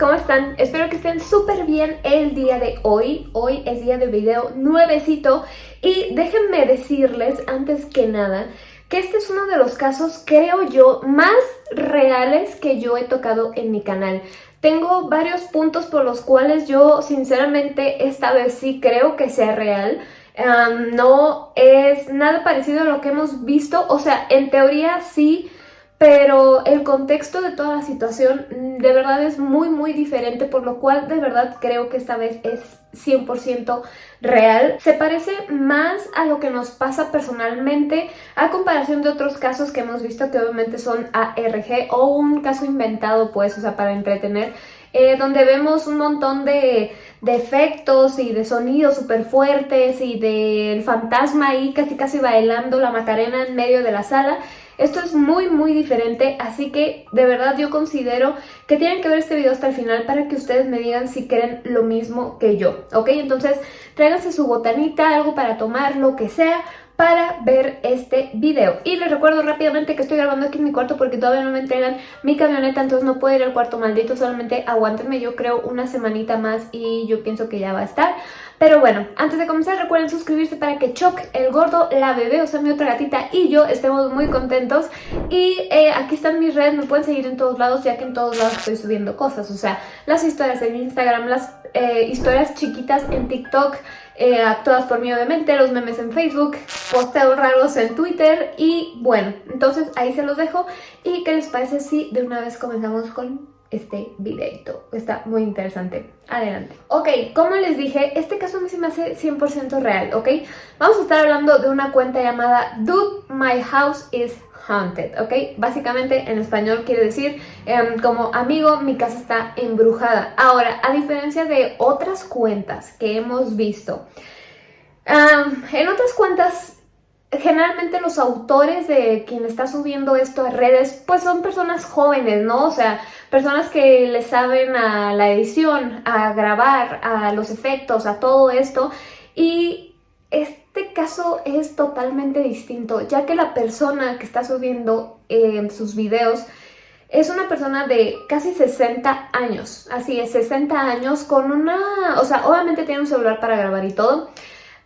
¿cómo están? Espero que estén súper bien el día de hoy. Hoy es día de video nuevecito y déjenme decirles antes que nada que este es uno de los casos, creo yo, más reales que yo he tocado en mi canal. Tengo varios puntos por los cuales yo sinceramente esta vez sí creo que sea real. no es nada parecido a lo que hemos visto, o sea, en teoría sí pero el contexto de toda la situación mm, de verdad es muy muy diferente, por lo cual de verdad creo que esta vez es 100% real. Se parece más a lo que nos pasa personalmente a comparación de otros casos que hemos visto que obviamente son ARG o un caso inventado pues, o sea, para entretener, eh, donde vemos un montón de, de efectos y de sonidos súper fuertes y del fantasma ahí casi casi bailando la Macarena en medio de la sala esto es muy muy diferente, así que de verdad yo considero que tienen que ver este video hasta el final para que ustedes me digan si quieren lo mismo que yo, ¿ok? Entonces tráiganse su botanita, algo para tomar, lo que sea, para ver este video. Y les recuerdo rápidamente que estoy grabando aquí en mi cuarto porque todavía no me entregan mi camioneta, entonces no puedo ir al cuarto maldito, solamente aguántenme, yo creo una semanita más y yo pienso que ya va a estar. Pero bueno, antes de comenzar recuerden suscribirse para que Choc, el gordo, la bebé, o sea mi otra gatita y yo estemos muy contentos. Y eh, aquí están mis redes, me pueden seguir en todos lados ya que en todos lados estoy subiendo cosas. O sea, las historias en Instagram, las eh, historias chiquitas en TikTok, eh, actuadas por mí obviamente, los memes en Facebook, posteos raros en Twitter y bueno, entonces ahí se los dejo. ¿Y qué les parece si de una vez comenzamos con este videito. Está muy interesante. Adelante. Ok, como les dije, este caso a mí se me hace 100% real, ¿ok? Vamos a estar hablando de una cuenta llamada Dude, My House is Haunted, ¿ok? Básicamente en español quiere decir em, como amigo, mi casa está embrujada. Ahora, a diferencia de otras cuentas que hemos visto, en otras cuentas generalmente los autores de quien está subiendo esto a redes, pues son personas jóvenes, ¿no? O sea, personas que le saben a la edición, a grabar, a los efectos, a todo esto. Y este caso es totalmente distinto, ya que la persona que está subiendo eh, sus videos es una persona de casi 60 años, así es, 60 años con una... O sea, obviamente tiene un celular para grabar y todo,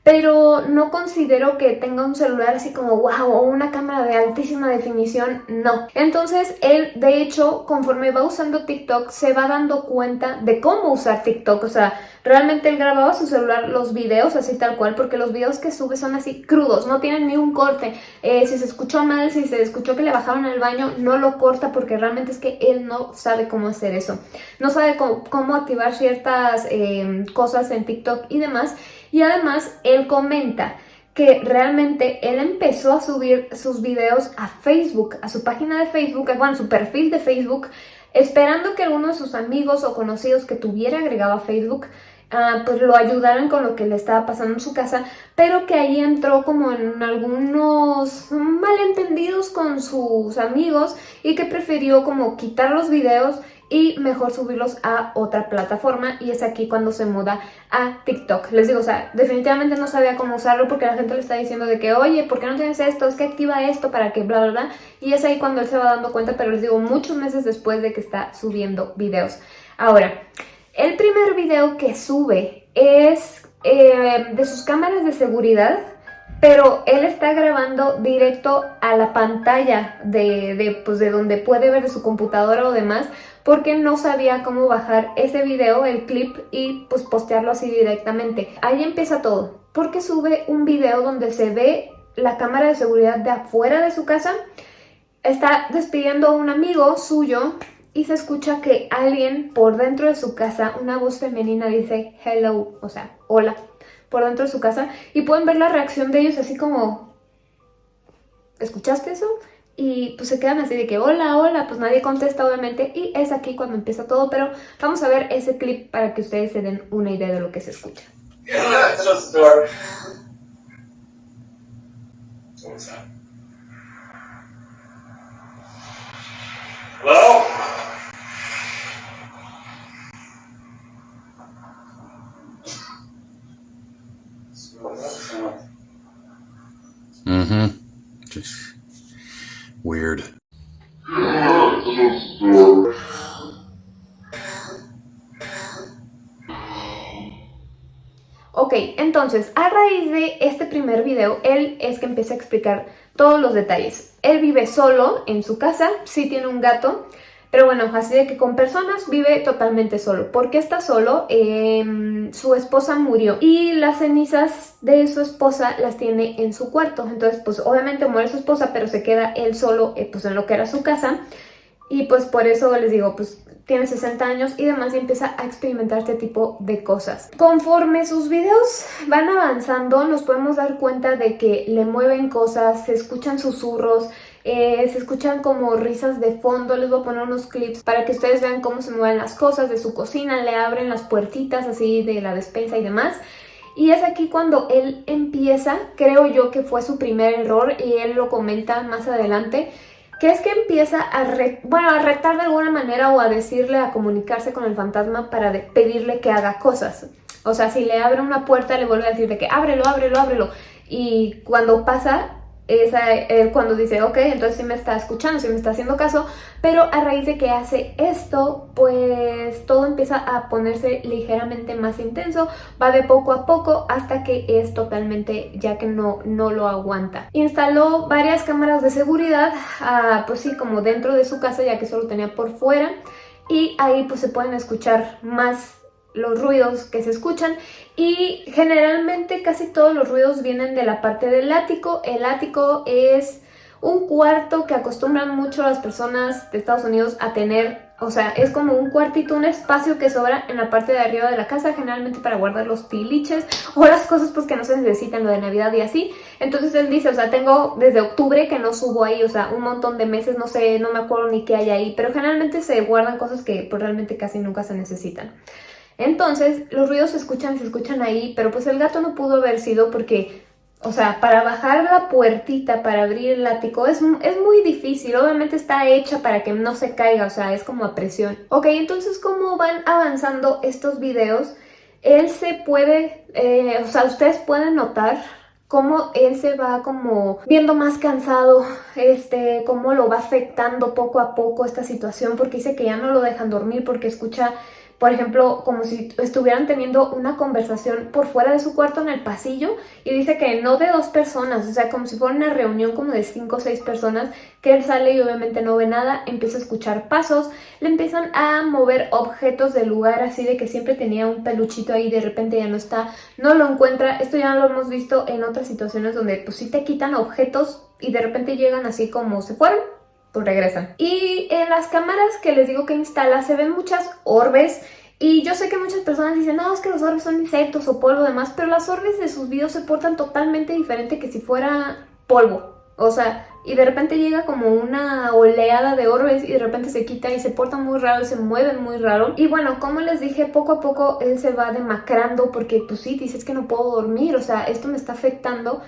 pero no considero que tenga un celular así como wow o una cámara de altísima definición, no. Entonces él de hecho conforme va usando TikTok se va dando cuenta de cómo usar TikTok, o sea, realmente él grababa su celular los videos así tal cual porque los videos que sube son así crudos, no tienen ni un corte, eh, si se escuchó mal, si se escuchó que le bajaron al baño, no lo corta porque realmente es que él no sabe cómo hacer eso, no sabe cómo, activar ciertas eh, cosas en TikTok y demás y además él comenta que realmente él empezó a subir sus videos a Facebook, a su página de Facebook, bueno, su perfil de Facebook, esperando que alguno de sus amigos o conocidos que tuviera agregado a Facebook uh, pues lo ayudaran con lo que le estaba pasando en su casa, pero que ahí entró como en algunos malentendidos con sus amigos y que prefirió como quitar los videos y mejor subirlos a otra plataforma y es aquí cuando se muda a TikTok. Les digo, o sea, definitivamente no sabía cómo usarlo porque la gente le está diciendo de que, oye, ¿por qué no tienes esto? Es que activa esto para que bla, bla, bla. Y es ahí cuando él se va dando cuenta, pero les digo, muchos meses después de que está subiendo videos. Ahora, el primer video que sube es eh, de sus cámaras de seguridad pero él está grabando directo a la pantalla de, de, pues de donde puede ver de su computadora o demás porque no sabía cómo bajar ese video, el clip y pues postearlo así directamente. Ahí empieza todo, porque sube un video donde se ve la cámara de seguridad de afuera de su casa, está despidiendo a un amigo suyo y se escucha que alguien por dentro de su casa, una voz femenina dice hello, o sea, hola, por dentro de su casa y pueden ver la reacción de ellos así como ¿escuchaste eso? y pues se quedan así de que hola, hola, pues nadie contesta obviamente y es aquí cuando empieza todo, pero vamos a ver ese clip para que ustedes se den una idea de lo que se escucha. Hello? Weird. Ok, entonces, a raíz de este primer video, él es que empieza a explicar todos los detalles. Él vive solo en su casa, sí tiene un gato, pero bueno, así de que con personas vive totalmente solo. ¿Por qué está solo? Em, su esposa murió y las cenizas de su esposa las tiene en su cuarto. Entonces, pues obviamente muere su esposa, pero se queda él solo eh, pues en lo que era su casa. Y pues por eso les digo, pues tiene 60 años y demás y empieza a experimentar este tipo de cosas. Conforme sus videos van avanzando nos podemos dar cuenta de que le mueven cosas, se escuchan susurros, eh, se escuchan como risas de fondo, les voy a poner unos clips para que ustedes vean cómo se mueven las cosas de su cocina, le abren las puertitas así de la despensa y demás. Y es aquí cuando él empieza, creo yo que fue su primer error y él lo comenta más adelante, que es que empieza a, bueno, a retar de alguna manera o a decirle, a comunicarse con el fantasma para pedirle que haga cosas. O sea, si le abre una puerta, le vuelve a decir de que ábrelo, ábrelo, ábrelo. Y cuando pasa, es él cuando dice, ok, entonces sí me está escuchando, sí me está haciendo caso, pero a raíz de que hace esto, pues todo empieza a ponerse ligeramente más intenso, va de poco a poco hasta que es totalmente ya que no, no lo aguanta. Instaló varias cámaras de seguridad, ah, pues sí, como dentro de su casa, ya que solo tenía por fuera, y ahí pues se pueden escuchar más los ruidos que se escuchan y generalmente casi todos los ruidos vienen de la parte del ático. El ático es un cuarto que acostumbran mucho las personas de Estados Unidos a tener, o sea, es como un cuartito, un espacio que sobra en la parte de arriba de la casa, generalmente para guardar los tiliches o las cosas pues que no se necesitan, lo de Navidad y así. Entonces él dice, o sea, tengo desde octubre que no subo ahí, o sea, un montón de meses, no sé, no me acuerdo ni qué hay ahí, pero generalmente se guardan cosas que pues, realmente casi nunca se necesitan. Entonces, los ruidos se escuchan, se escuchan ahí, pero pues el gato no pudo haber sido porque, o sea, para bajar la puertita, para abrir el ático, es, es muy difícil. Obviamente está hecha para que no se caiga, o sea, es como a presión. Ok, entonces, ¿cómo van avanzando estos videos? Él se puede, eh, o sea, ustedes pueden notar cómo él se va como viendo más cansado, este, cómo lo va afectando poco a poco esta situación, porque dice que ya no lo dejan dormir porque escucha por ejemplo, como si estuvieran teniendo una conversación por fuera de su cuarto en el pasillo y dice que no de dos personas, o sea, como si fuera una reunión como de cinco o seis personas, que él sale y obviamente no ve nada, empieza a escuchar pasos, le empiezan a mover objetos del lugar así de que siempre tenía un peluchito ahí y de repente ya no está, no lo encuentra, esto ya lo hemos visto en otras situaciones donde pues sí te quitan objetos y de repente llegan así como se fueron, pues regresan. Y en las cámaras que les digo que instala se ven muchas orbes y yo sé que muchas personas dicen, no, es que los orbes son insectos o polvo demás, pero las orbes de sus videos se portan totalmente diferente que si fuera polvo. O sea, y de repente llega como una oleada de orbes y de repente se quita y se porta muy raro y se mueven muy raro. Y bueno, como les dije, poco a poco él se va demacrando porque pues sí, dices que no puedo dormir, o sea, esto me está afectando.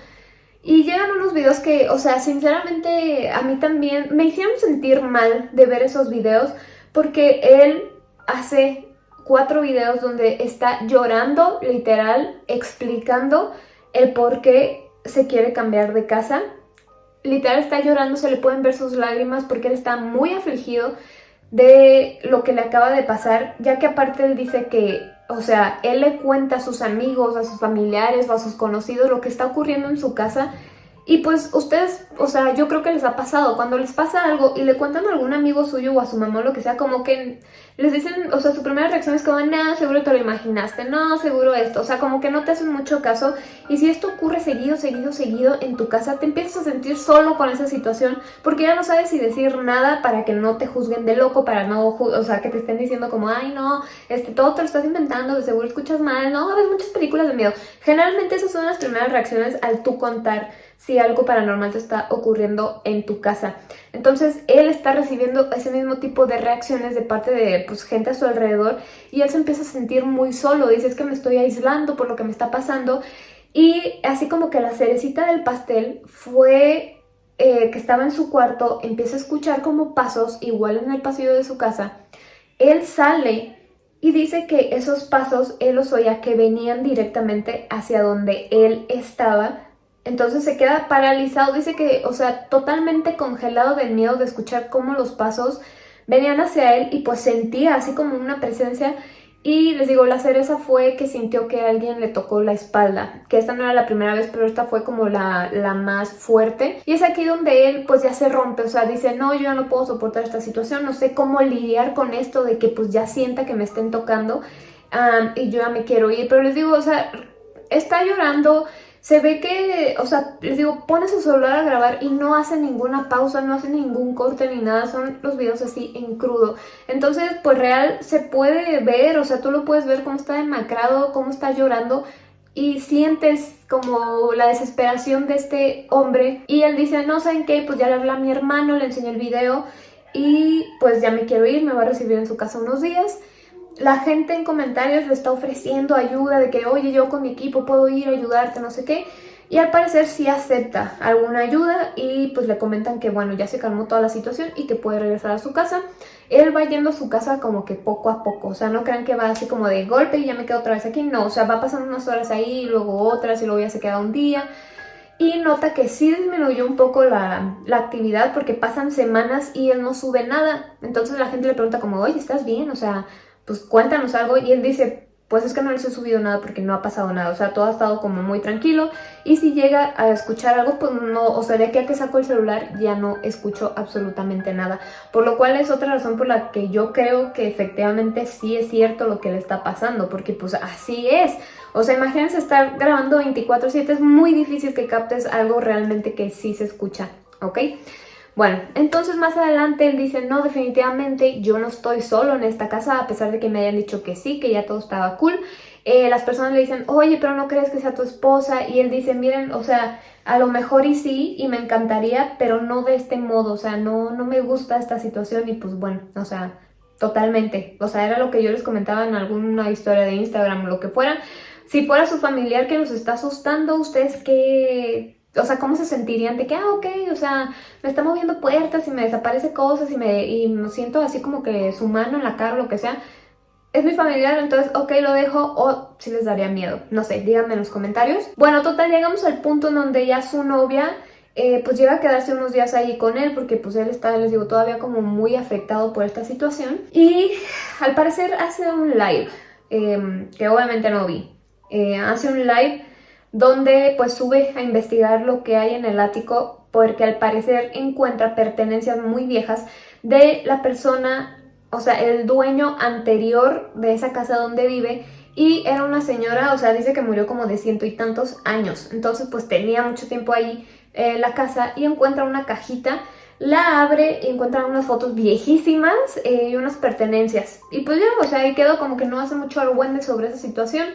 Y llegan unos videos que, o sea, sinceramente a mí también me hicieron sentir mal de ver esos videos porque él hace cuatro videos donde está llorando, literal, explicando el por qué se quiere cambiar de casa. Literal está llorando, se le pueden ver sus lágrimas porque él está muy afligido de lo que le acaba de pasar, ya que aparte él dice que o sea, él le cuenta a sus amigos, a sus familiares o a sus conocidos lo que está ocurriendo en su casa y pues ustedes, o sea, yo creo que les ha pasado, cuando les pasa algo y le cuentan a algún amigo suyo o a su mamá o lo que sea, como que les dicen, o sea, su primera reacción es como, no, seguro te lo imaginaste, no, seguro esto, o sea, como que no te hacen mucho caso. Y si esto ocurre seguido, seguido, seguido en tu casa, te empiezas a sentir solo con esa situación porque ya no sabes si decir nada para que no te juzguen de loco, para no, o sea, que te estén diciendo como, ay, no, este, todo te lo estás inventando, de seguro escuchas mal, no, ves muchas películas de miedo. Generalmente esas son las primeras reacciones al tú contar si algo paranormal te está ocurriendo en tu casa. Entonces él está recibiendo ese mismo tipo de reacciones de parte de pues, gente a su alrededor y él se empieza a sentir muy solo, dice es que me estoy aislando por lo que me está pasando y así como que la cerecita del pastel fue eh, que estaba en su cuarto, empieza a escuchar como pasos igual en el pasillo de su casa, él sale y dice que esos pasos él los oía que venían directamente hacia donde él estaba entonces se queda paralizado, dice que, o sea, totalmente congelado del miedo de escuchar cómo los pasos venían hacia él y pues sentía así como una presencia Y les digo, la cereza fue que sintió que alguien le tocó la espalda, que esta no era la primera vez, pero esta fue como la, la más fuerte. Y es aquí donde él pues ya se rompe, o sea, dice, no, yo ya no puedo soportar esta situación, no sé cómo lidiar con esto de que pues ya sienta que me estén tocando y yo ya me quiero ir. Pero les digo, o sea, está llorando, se ve que, o sea, les digo, pone su celular a grabar y no hace ninguna pausa, no hace ningún corte ni nada, son los videos así en crudo. Entonces, pues real se puede ver, o sea, tú lo puedes ver cómo está demacrado, cómo está llorando y sientes como la desesperación de este hombre y él dice, no, ¿saben qué? Pues ya le habla a mi hermano, le enseñé el video y pues ya me quiero ir, me va a recibir en su casa unos días la gente en comentarios le está ofreciendo ayuda de que, oye, yo con mi equipo puedo ir a ayudarte, no sé qué. Y al parecer sí acepta alguna ayuda y pues le comentan que bueno, ya se calmó toda la situación y que puede regresar a su casa. Él va yendo a su casa como que poco a poco, o sea, no crean que va así como de golpe y ya me quedo otra vez aquí, no, o sea, va pasando unas horas ahí, luego otras y luego ya se queda un día. Y nota que sí disminuyó un poco la, la actividad porque pasan semanas y él no sube nada. Entonces la gente le pregunta como, oye, ¿estás bien? O sea, pues cuéntanos algo. Y él dice, pues es que no les he subido nada porque no ha pasado nada. O sea, todo ha estado como muy tranquilo. Y si llega a escuchar algo, pues no, o sea, de aquí a que saco el celular ya no escucho absolutamente nada. Por lo cual es otra razón por la que yo creo que efectivamente sí es cierto lo que le está pasando. Porque pues así es. O sea, imagínense estar grabando 24-7, es muy difícil que captes algo realmente que sí se escucha, ¿ok? Bueno, entonces más adelante él dice, no, definitivamente yo no estoy solo en esta casa, a pesar de que me hayan dicho que sí, que ya todo estaba cool. Eh, las personas le dicen, oye, pero no crees que sea tu esposa, y él dice, miren, o sea, a lo mejor y sí, y me encantaría, pero no de este modo, o sea, no, no me gusta esta situación, y pues bueno, o sea, totalmente. O sea, era lo que yo les comentaba en alguna historia de Instagram o lo que fuera. Si fuera su familiar que nos está asustando, ¿ustedes qué, o sea, ¿cómo se sentirían de que, ah, ok, o sea, me está moviendo puertas y me desaparece cosas y me, y me siento así como que su mano en la cara o lo que sea? Es mi familiar, entonces, ok, lo dejo o si les daría miedo. No sé, díganme en los comentarios. Bueno, total, llegamos al punto en donde ya su novia eh, pues llega a quedarse unos días ahí con él porque pues él está, les digo, todavía como muy afectado por esta situación. Y al parecer hace un live, em, que obviamente no vi. Eh, hace un live donde pues sube a investigar lo que hay en el ático porque al parecer encuentra pertenencias muy viejas de la persona, o sea, el dueño anterior de esa casa donde vive y era una señora, o sea, dice que murió como de ciento y tantos años, entonces pues tenía mucho tiempo ahí eh, la casa y encuentra una cajita la abre y encuentra unas fotos viejísimas eh, y unas pertenencias. Y pues ya, o sea, ahí quedó como que no hace mucho argüende sobre esa situación.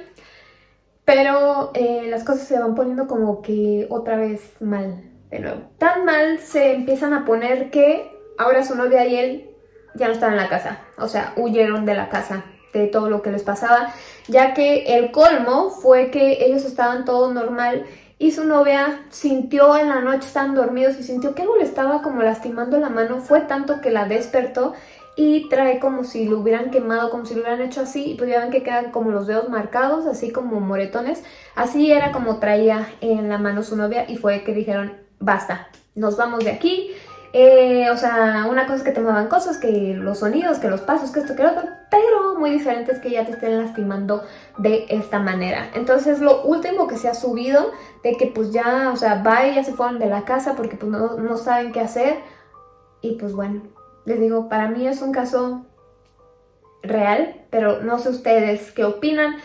Pero eh, las cosas se van poniendo como que otra vez mal de nuevo. Tan mal se empiezan a poner que ahora su novia y él ya no están en la casa. O sea, huyeron de la casa de todo lo que les pasaba, ya que el colmo fue que ellos estaban todo normal y su novia sintió en la noche, estaban dormidos y sintió que algo le estaba como lastimando la mano, fue tanto que la despertó y trae como si lo hubieran quemado, como si lo hubieran hecho así, y pues ya ven que quedan como los dedos marcados, así como moretones. Así era como traía en la mano su novia y fue que dijeron, basta, nos vamos de aquí. Eh, o sea, una cosa es que te cosas, que los sonidos, que los pasos, que esto, que lo otro, pero muy diferente es que ya te estén lastimando de esta manera. Entonces lo último que se ha subido de que pues ya, o sea, va y ya se fueron de la casa porque pues no, no saben qué hacer. Y pues bueno, les digo, para mí es un caso real, pero no sé ustedes qué opinan.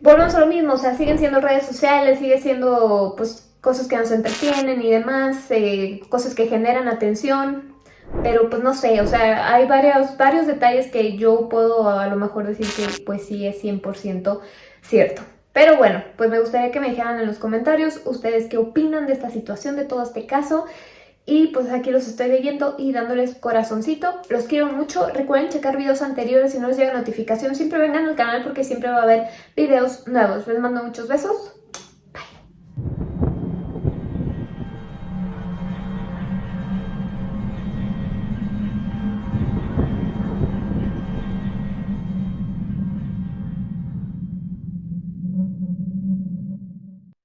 Volvemos a lo mismo, o sea, siguen siendo redes sociales, sigue siendo pues cosas que nos entretienen y demás, eh, cosas que generan atención, pero pues no sé, o sea, hay varios, varios detalles que yo puedo a lo mejor decir que pues sí es 100% cierto. Pero bueno, pues me gustaría que me dijeran en los comentarios ustedes qué opinan de esta situación, de todo este caso. Y pues aquí los estoy leyendo y dándoles corazoncito. Los quiero mucho. Recuerden checar videos anteriores si no les llega notificación. Siempre vengan al canal porque siempre va a haber videos nuevos. Les mando muchos besos.